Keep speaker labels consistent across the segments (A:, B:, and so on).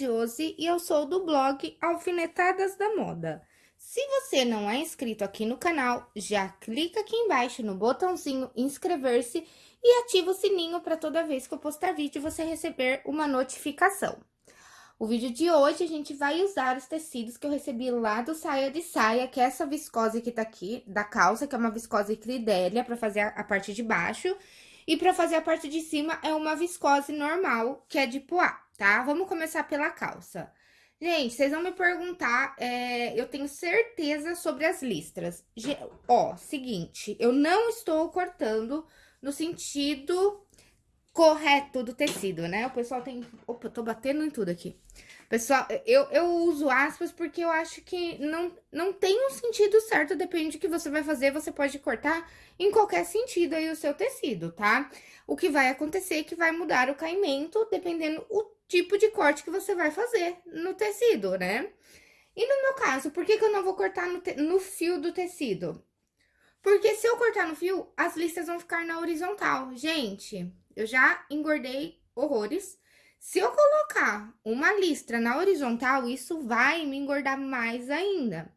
A: Josi e eu sou do blog Alfinetadas da Moda. Se você não é inscrito aqui no canal, já clica aqui embaixo no botãozinho inscrever-se e ativa o sininho para toda vez que eu postar vídeo você receber uma notificação. O vídeo de hoje a gente vai usar os tecidos que eu recebi lá do Saia de Saia, que é essa viscose que tá aqui, da calça, que é uma viscose cridélia, para fazer a, parte de baixo. E para fazer a parte de cima é uma viscose normal, que é de poá, tá? Vamos começar pela calça. Gente, vocês vão me perguntar, é, eu tenho certeza sobre as listras. Ge ó, seguinte, eu não estou cortando no sentido correto do tecido, né? O pessoal tem... Opa, tô batendo em tudo aqui. Pessoal, eu, eu uso aspas porque eu acho que não, não tem um sentido certo, depende do que você vai fazer, você pode cortar em qualquer sentido aí o seu tecido, tá? O que vai acontecer é que vai mudar o caimento, dependendo o tipo de corte que você vai fazer no tecido, né? E no meu caso, por que, que eu não vou cortar no, no fio do tecido? Porque se eu cortar no fio, as listas vão ficar na horizontal. Gente, eu já engordei horrores se eu colocar uma listra na horizontal, isso vai me engordar mais ainda.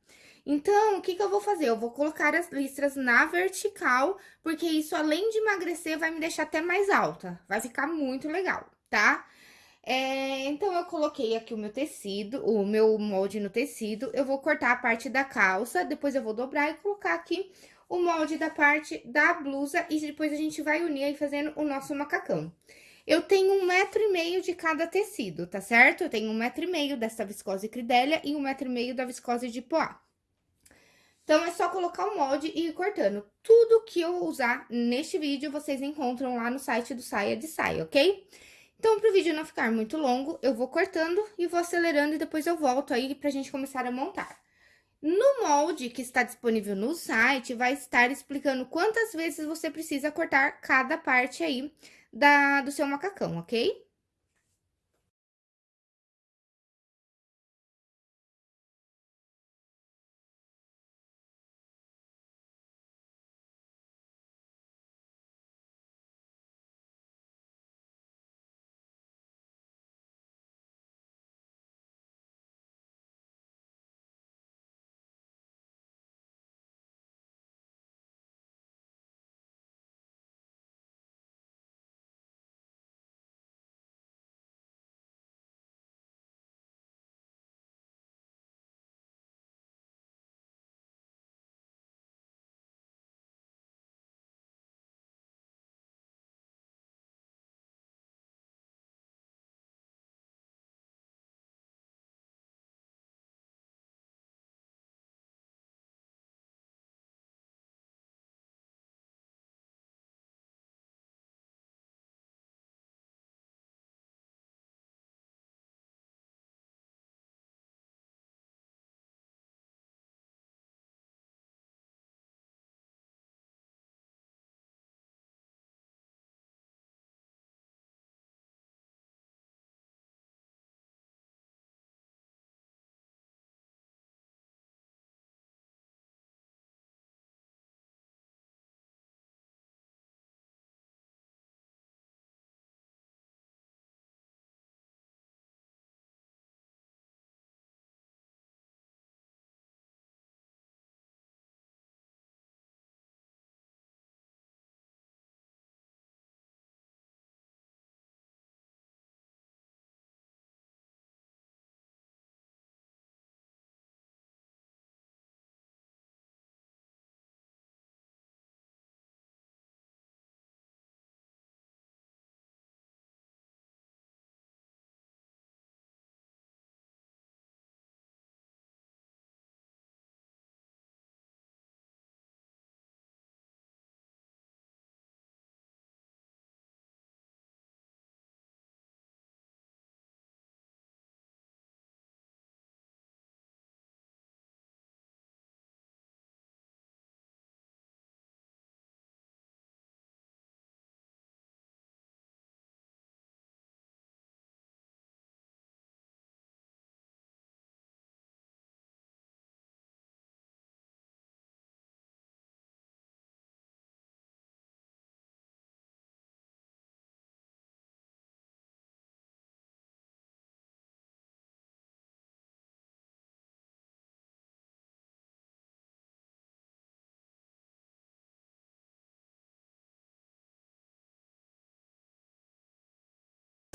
A: Então, o que, que eu vou fazer? Eu vou colocar as listras na vertical, porque isso, além de emagrecer, vai me deixar até mais alta. Vai ficar muito legal, tá? É, então, eu coloquei aqui o meu tecido, o meu molde no tecido. Eu vou cortar a parte da calça, depois eu vou dobrar e colocar aqui o molde da parte da blusa. E depois a gente vai unir aí fazendo o nosso macacão. Eu tenho um metro e meio de cada tecido, tá certo? Eu tenho um metro e meio dessa viscose cridélia e um metro e meio da viscose de poá. Então, é só colocar o molde e ir cortando. Tudo que eu usar neste vídeo, vocês encontram lá no site do Saia de Saia, ok? Então, para o vídeo não ficar muito longo, eu vou cortando e vou acelerando e depois eu volto aí pra gente começar a montar. No molde que está disponível no site, vai estar explicando quantas vezes você precisa cortar cada parte aí da, do seu macacão, ok?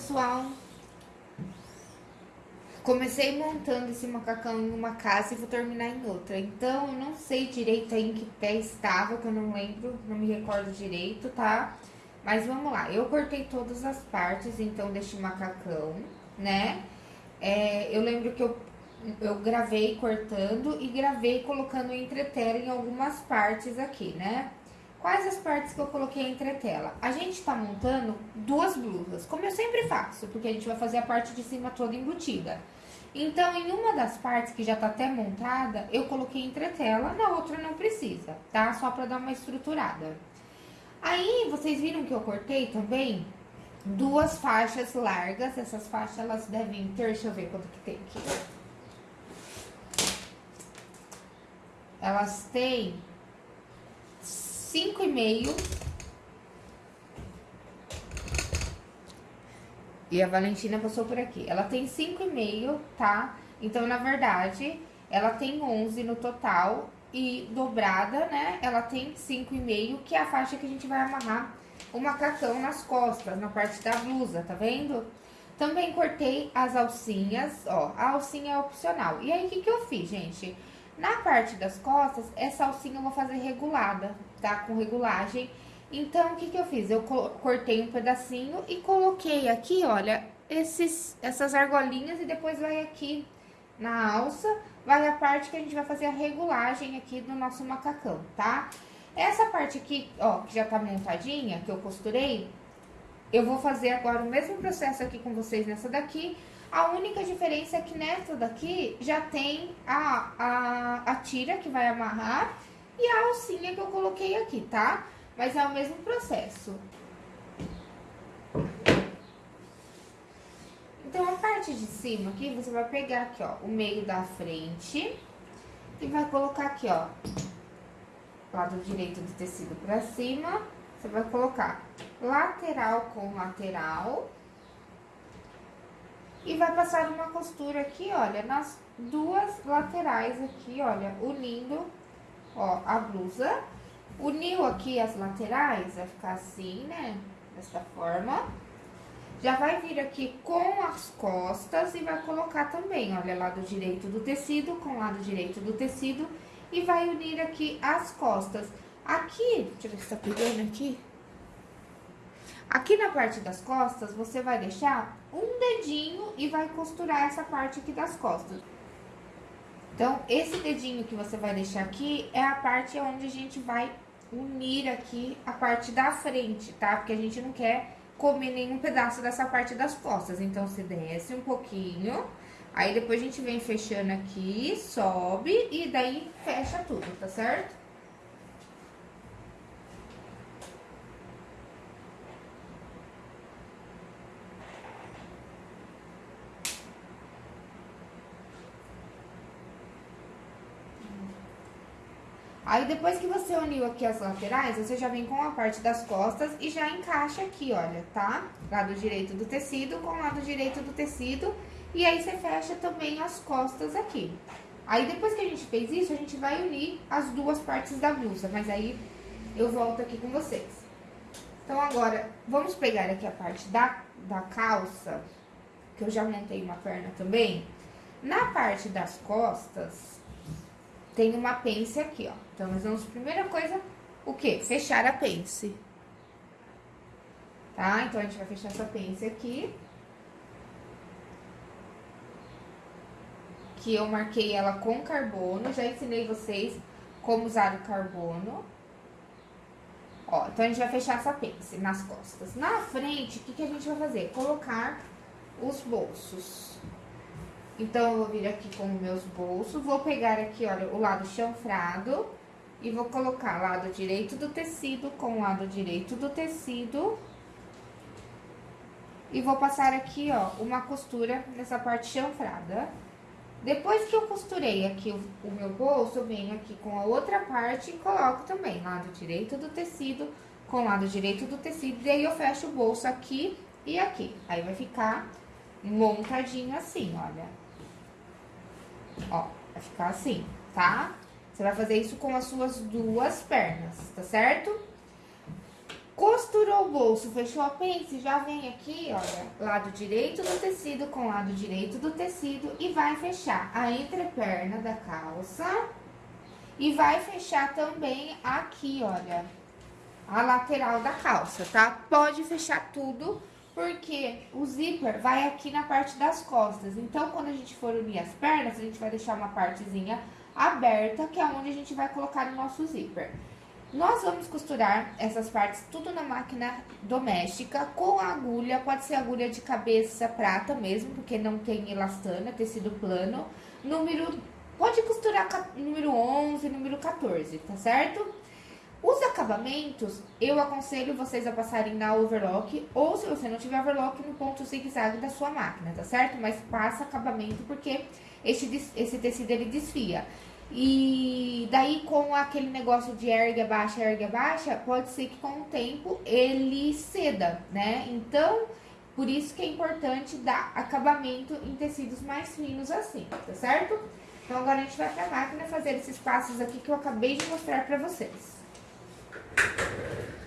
A: Pessoal? Comecei montando esse macacão em uma casa e vou terminar em outra. Então, eu não sei direito em que pé estava, que eu não lembro, não me recordo direito, tá? Mas vamos lá. Eu cortei todas as partes, então, deste macacão, né? É, eu lembro que eu, eu gravei cortando e gravei colocando entretela em algumas partes aqui, né? Quais as partes que eu coloquei entre tela? A gente tá montando duas blusas, como eu sempre faço, porque a gente vai fazer a parte de cima toda embutida. Então, em uma das partes que já tá até montada, eu coloquei entretela, na outra não precisa, tá? Só pra dar uma estruturada. Aí, vocês viram que eu cortei também duas faixas largas. Essas faixas, elas devem ter, deixa eu ver quanto que tem aqui. Elas têm cinco e meio. E a Valentina passou por aqui. Ela tem cinco e meio, tá? Então, na verdade, ela tem 11 no total. E dobrada, né? Ela tem cinco e meio, que é a faixa que a gente vai amarrar o macacão nas costas, na parte da blusa, tá vendo? Também cortei as alcinhas, ó. A alcinha é opcional. E aí, o que que eu fiz, gente? Na parte das costas, essa alcinha eu vou fazer regulada, tá? Com regulagem. Então, o que que eu fiz? Eu cortei um pedacinho e coloquei aqui, olha, esses, essas argolinhas e depois vai aqui na alça, vai a parte que a gente vai fazer a regulagem aqui do nosso macacão, tá? Essa parte aqui, ó, que já tá montadinha, que eu costurei, eu vou fazer agora o mesmo processo aqui com vocês nessa daqui, a única diferença é que nessa daqui já tem a, a, a tira que vai amarrar e a alcinha que eu coloquei aqui, tá? Mas é o mesmo processo. Então, a parte de cima aqui, você vai pegar aqui, ó, o meio da frente e vai colocar aqui, ó, lado direito do tecido pra cima. Você vai colocar lateral com lateral e vai passar uma costura aqui, olha, nas duas laterais aqui, olha, unindo, ó, a blusa. Uniu aqui as laterais, vai ficar assim, né, dessa forma. Já vai vir aqui com as costas e vai colocar também, olha, lado direito do tecido com lado direito do tecido. E vai unir aqui as costas. Aqui, deixa eu ver se tá pegando aqui. Aqui na parte das costas, você vai deixar um dedinho e vai costurar essa parte aqui das costas. Então, esse dedinho que você vai deixar aqui é a parte onde a gente vai unir aqui a parte da frente, tá? Porque a gente não quer comer nenhum pedaço dessa parte das costas. Então, você desce um pouquinho, aí depois a gente vem fechando aqui, sobe e daí fecha tudo, tá certo? Aí, depois que você uniu aqui as laterais, você já vem com a parte das costas e já encaixa aqui, olha, tá? Lado direito do tecido com lado direito do tecido. E aí, você fecha também as costas aqui. Aí, depois que a gente fez isso, a gente vai unir as duas partes da blusa. Mas aí, eu volto aqui com vocês. Então, agora, vamos pegar aqui a parte da, da calça, que eu já montei uma perna também. Na parte das costas, tem uma pence aqui, ó. Então, nós vamos, primeira coisa, o quê? Fechar a pence. Tá? Então, a gente vai fechar essa pence aqui. Que eu marquei ela com carbono, já ensinei vocês como usar o carbono. Ó, então, a gente vai fechar essa pence nas costas. Na frente, o que, que a gente vai fazer? Colocar os bolsos. Então, eu vou vir aqui com meus bolsos, vou pegar aqui, olha, o lado chanfrado e vou colocar lado direito do tecido com lado direito do tecido. E vou passar aqui, ó, uma costura nessa parte chanfrada. Depois que eu costurei aqui o, meu bolso, eu venho aqui com a outra parte e coloco também lado direito do tecido com lado direito do tecido. E aí, eu fecho o bolso aqui e aqui. Aí, vai ficar montadinho assim, olha. Ó, vai ficar assim, tá? Você vai fazer isso com as suas duas pernas, tá certo? Costurou o bolso, fechou a pence, já vem aqui, olha, lado direito do tecido com lado direito do tecido e vai fechar a entreperna da calça e vai fechar também aqui, olha, a lateral da calça, tá? Pode fechar tudo, porque o zíper vai aqui na parte das costas. Então, quando a gente for unir as pernas, a gente vai deixar uma partezinha aberta, que é onde a gente vai colocar o nosso zíper. Nós vamos costurar essas partes tudo na máquina doméstica com agulha, pode ser agulha de cabeça prata mesmo, porque não tem elastana, tecido plano. Número, pode costurar número 11, número 14, tá certo? Os acabamentos, eu aconselho vocês a passarem na overlock, ou se você não tiver overlock, no ponto zigue-zague da sua máquina, tá certo? Mas passa acabamento, porque esse, esse tecido, ele desfia. E daí, com aquele negócio de ergue, baixa, ergue, baixa, pode ser que com o tempo ele ceda, né? Então, por isso que é importante dar acabamento em tecidos mais finos assim, tá certo? Então, agora a gente vai pra máquina fazer esses passos aqui que eu acabei de mostrar pra vocês. よし!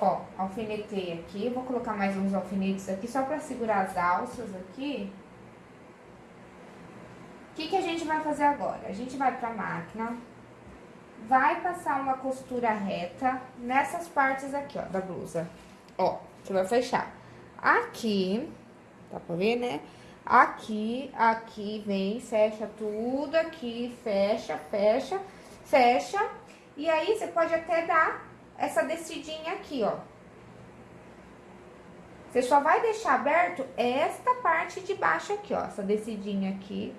A: Ó, alfinetei aqui, vou colocar mais uns alfinetes aqui só pra segurar as alças aqui. O que que a gente vai fazer agora? A gente vai pra máquina, vai passar uma costura reta nessas partes aqui, ó, da blusa. Ó, você vai fechar aqui, dá pra ver, né? Aqui, aqui, vem, fecha tudo aqui, fecha, fecha, fecha. E aí, você pode até dar essa descidinha aqui, ó. Você só vai deixar aberto esta parte de baixo aqui, ó, essa descidinha aqui.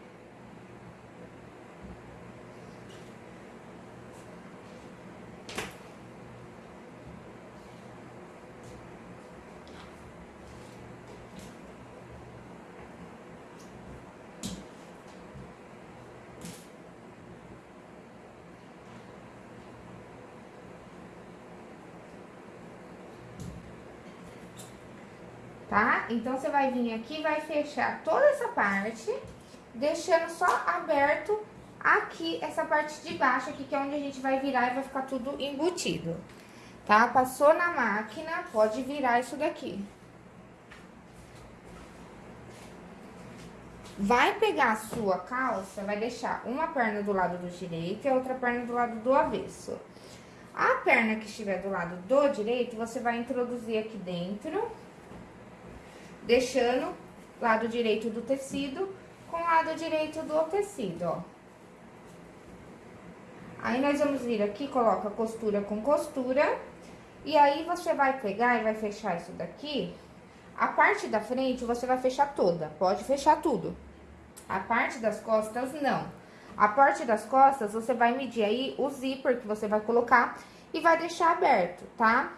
A: Tá? Então, você vai vir aqui vai fechar toda essa parte, deixando só aberto aqui, essa parte de baixo aqui, que é onde a gente vai virar e vai ficar tudo embutido. tá? Passou na máquina, pode virar isso daqui. Vai pegar a sua calça, vai deixar uma perna do lado do direito e a outra perna do lado do avesso. A perna que estiver do lado do direito, você vai introduzir aqui dentro, deixando lado direito do tecido com lado direito do tecido, ó. Aí, nós vamos vir aqui, coloca costura com costura, e aí você vai pegar e vai fechar isso daqui. A parte da frente você vai fechar toda, pode fechar tudo. A parte das costas, não. A parte das costas, você vai medir aí o zíper que você vai colocar e vai deixar aberto, tá?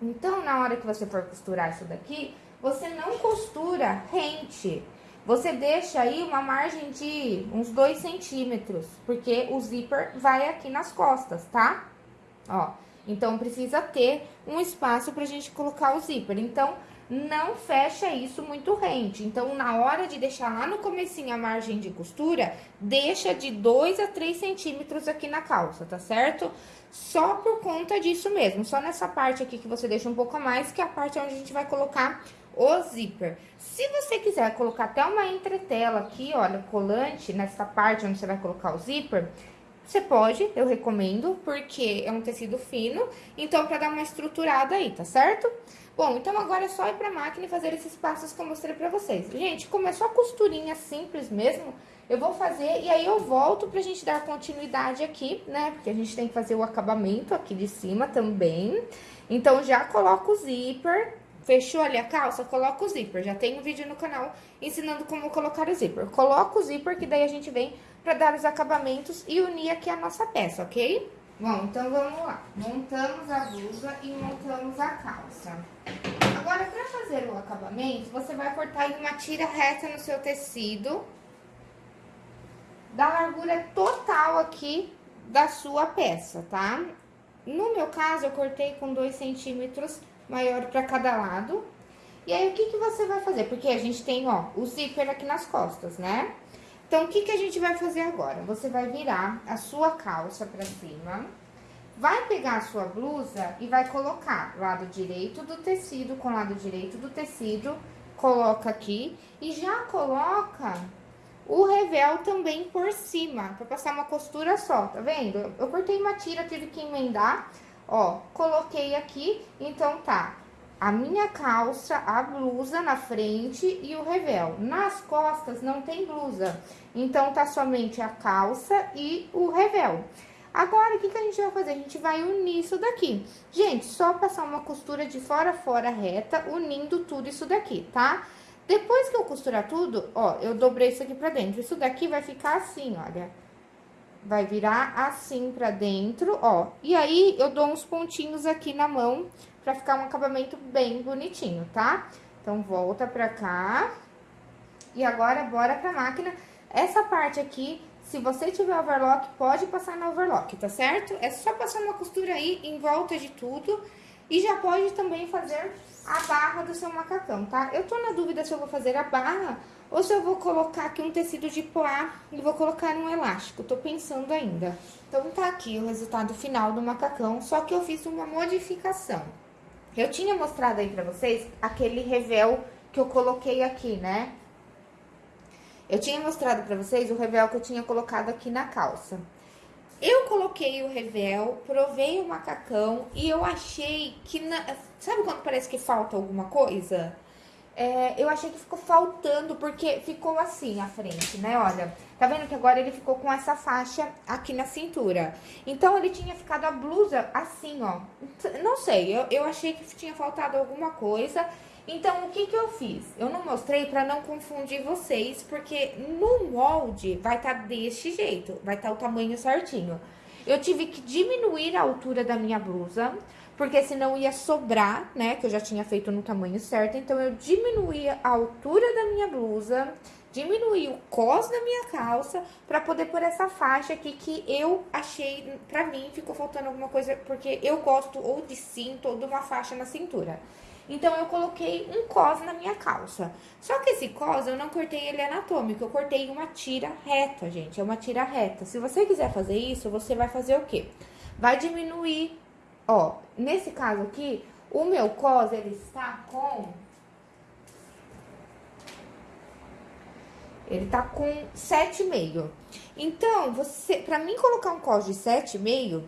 A: Então, na hora que você for costurar isso daqui, você não costura rente. Você deixa aí uma margem de uns 2 centímetros, porque o zíper vai aqui nas costas, tá? Ó, então precisa ter um espaço pra gente colocar o zíper. Então, não fecha isso muito rente. Então, na hora de deixar lá no comecinho a margem de costura, deixa de 2 a 3 centímetros aqui na calça, tá certo? Só por conta disso mesmo, só nessa parte aqui que você deixa um pouco a mais, que é a parte onde a gente vai colocar o zíper. Se você quiser colocar até uma entretela aqui, olha, colante, nessa parte onde você vai colocar o zíper, você pode, eu recomendo, porque é um tecido fino, então pra dar uma estruturada aí, tá certo? Bom, então agora é só ir pra máquina e fazer esses passos que eu mostrei pra vocês. Gente, como é só costurinha simples mesmo, eu vou fazer e aí eu volto pra gente dar continuidade aqui, né? Porque a gente tem que fazer o acabamento aqui de cima também. Então, já coloco o zíper, fechou ali a calça, coloca o zíper. Já tem um vídeo no canal ensinando como colocar o zíper. Coloca o zíper que daí a gente vem pra dar os acabamentos e unir aqui a nossa peça, ok? Bom, então vamos lá. Montamos a blusa e montamos a calça. Agora, para fazer o acabamento, você vai cortar em uma tira reta no seu tecido. Da largura total aqui da sua peça, tá? No meu caso, eu cortei com 2 centímetros maior para cada lado. E aí, o que, que você vai fazer? Porque a gente tem, ó, o zíper aqui nas costas, né? Então, o que, que a gente vai fazer agora? Você vai virar a sua calça pra cima, vai pegar a sua blusa e vai colocar lado direito do tecido com lado direito do tecido, coloca aqui e já coloca o revel também por cima, pra passar uma costura só, tá vendo? Eu cortei uma tira, tive que emendar, ó, coloquei aqui, então tá a minha calça, a blusa na frente e o revel. Nas costas não tem blusa, então tá somente a calça e o revel. Agora, o que, que a gente vai fazer? A gente vai unir isso daqui. Gente, só passar uma costura de fora a fora reta, unindo tudo isso daqui, tá? Depois que eu costurar tudo, ó, eu dobrei isso aqui pra dentro. Isso daqui vai ficar assim, olha. Vai virar assim pra dentro, ó. E aí, eu dou uns pontinhos aqui na mão pra ficar um acabamento bem bonitinho, tá? Então, volta pra cá. E agora, bora pra máquina. Essa parte aqui, se você tiver overlock, pode passar na overlock, tá certo? É só passar uma costura aí em volta de tudo. E já pode também fazer a barra do seu macacão, tá? Eu tô na dúvida se eu vou fazer a barra ou se eu vou colocar aqui um tecido de poá e vou colocar um elástico. Tô pensando ainda. Então, tá aqui o resultado final do macacão, só que eu fiz uma modificação. Eu tinha mostrado aí pra vocês aquele revel que eu coloquei aqui, né? Eu tinha mostrado pra vocês o revel que eu tinha colocado aqui na calça. Eu coloquei o revel, provei o macacão e eu achei que... Na... Sabe quando parece que falta alguma coisa? É, eu achei que ficou faltando, porque ficou assim a frente, né? Olha, Tá vendo que agora ele ficou com essa faixa aqui na cintura. Então, ele tinha ficado a blusa assim, ó. Não sei, eu, eu achei que tinha faltado alguma coisa. Então, o que que eu fiz? Eu não mostrei pra não confundir vocês, porque no molde vai estar tá deste jeito, vai estar tá o tamanho certinho. Eu tive que diminuir a altura da minha blusa, porque senão ia sobrar, né, que eu já tinha feito no tamanho certo. Então, eu diminuí a altura da minha blusa diminuir o cos da minha calça para poder pôr essa faixa aqui que eu achei, pra mim, ficou faltando alguma coisa, porque eu gosto ou de cinto ou de uma faixa na cintura. Então, eu coloquei um cos na minha calça. Só que esse cos, eu não cortei ele anatômico, eu cortei uma tira reta, gente, é uma tira reta. Se você quiser fazer isso, você vai fazer o quê? Vai diminuir Ó, nesse caso aqui, o meu cos, ele está com... Ele tá com 7,5. Então, você, pra mim colocar um cos de 7,5,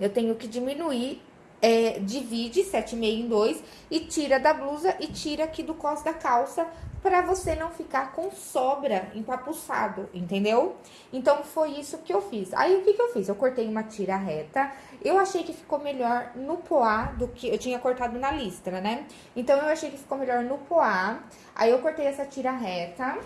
A: eu tenho que diminuir é, divide 7,5 em 2 e tira da blusa e tira aqui do cos da calça para você não ficar com sobra empapuçado, entendeu? Então, foi isso que eu fiz. Aí, o que que eu fiz? Eu cortei uma tira reta, eu achei que ficou melhor no poá do que... Eu tinha cortado na listra, né? Então, eu achei que ficou melhor no poá. Aí, eu cortei essa tira reta,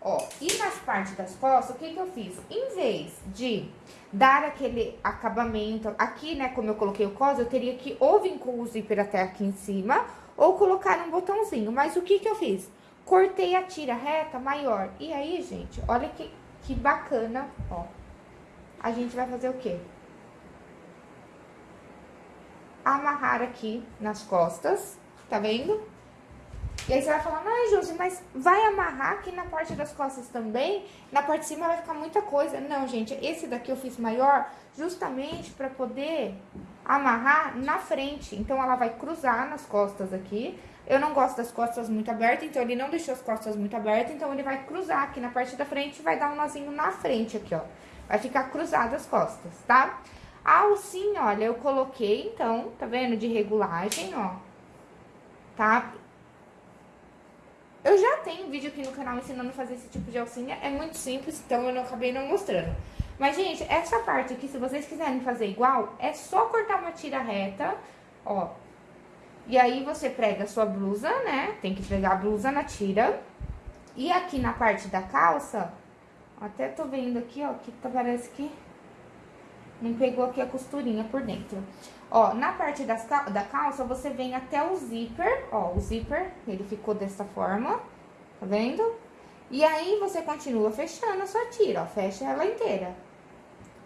A: ó. E nas partes das costas, o que que eu fiz? Em vez de dar aquele acabamento... Aqui, né, como eu coloquei o cos, eu teria que ou vir com o zíper até aqui em cima... Ou colocar um botãozinho. Mas o que que eu fiz? Cortei a tira reta maior. E aí, gente, olha que, que bacana, ó. A gente vai fazer o quê? Amarrar aqui nas costas, tá vendo? E aí você vai falar, ai, Josi, mas vai amarrar aqui na parte das costas também? Na parte de cima vai ficar muita coisa. Não, gente, esse daqui eu fiz maior justamente pra poder amarrar na frente. Então, ela vai cruzar nas costas aqui. Eu não gosto das costas muito abertas, então ele não deixou as costas muito abertas, então ele vai cruzar aqui na parte da frente e vai dar um nozinho na frente aqui, ó. Vai ficar cruzado as costas, tá? A alcinha, olha, eu coloquei, então, tá vendo? De regulagem, ó. Tá? Eu já tenho vídeo aqui no canal ensinando a fazer esse tipo de alcinha, é muito simples, então eu não acabei não mostrando. Mas, gente, essa parte aqui, se vocês quiserem fazer igual, é só cortar uma tira reta, ó, e aí, você prega a sua blusa, né? Tem que pregar a blusa na tira. E aqui na parte da calça, até tô vendo aqui, ó, que tá, parece que não pegou aqui a costurinha por dentro. Ó, na parte das, da calça, você vem até o zíper, ó, o zíper, ele ficou dessa forma, tá vendo? E aí, você continua fechando a sua tira, ó, fecha ela inteira.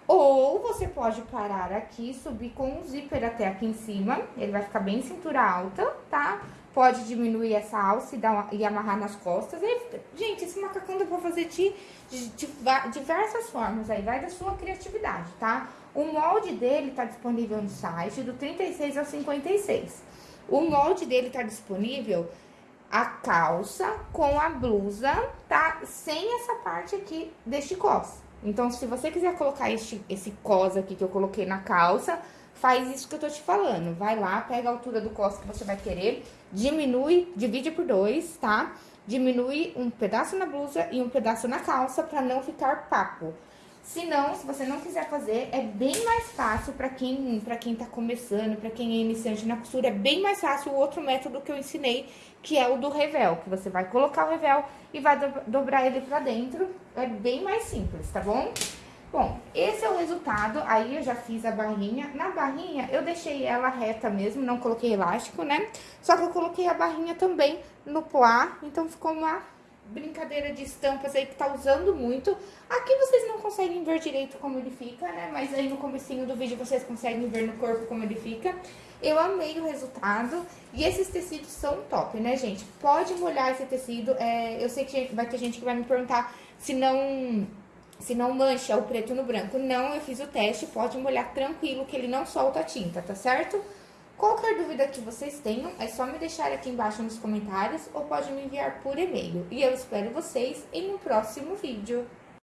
A: Ou você pode parar aqui, subir com o zíper até aqui em cima, ele vai ficar bem cintura alta, tá? Pode diminuir essa alça e, dar uma, e amarrar nas costas. E, gente, esse macacão dá pra fazer de, de, de, diversas formas, aí vai da sua criatividade, tá? O molde dele tá disponível no site do 36 ao 56. O molde dele tá disponível a calça com a blusa, tá? Sem essa parte aqui deste cos. Então, se você quiser colocar este, esse cos aqui que eu coloquei na calça, faz isso que eu tô te falando. Vai lá, pega a altura do cos que você vai querer, diminui, divide por dois, tá? Diminui um pedaço na blusa e um pedaço na calça pra não ficar papo. Se não, se você não quiser fazer, é bem mais fácil para quem, pra quem tá começando, para quem é iniciante na costura, é bem mais fácil o outro método que eu ensinei, que é o do revel, que você vai colocar o revel e vai do, dobrar ele pra dentro, é bem mais simples, tá bom? Bom, esse é o resultado, aí eu já fiz a barrinha. Na barrinha, eu deixei ela reta mesmo, não coloquei elástico, né? Só que eu coloquei a barrinha também no poá, então ficou uma brincadeira de estampas aí que tá usando muito. Aqui vocês não conseguem ver direito como ele fica, né? Mas aí no comecinho do vídeo vocês conseguem ver no corpo como ele fica. Eu amei o resultado e esses tecidos são top, né, gente? Pode molhar esse tecido. É, eu sei que vai ter gente que vai me perguntar se não se não mancha o preto no branco. Não, eu fiz o teste, pode molhar tranquilo que ele não solta a tinta, tá certo? Qualquer dúvida que vocês tenham, é só me deixar aqui embaixo nos comentários ou pode me enviar por e-mail. E eu espero vocês em um próximo vídeo.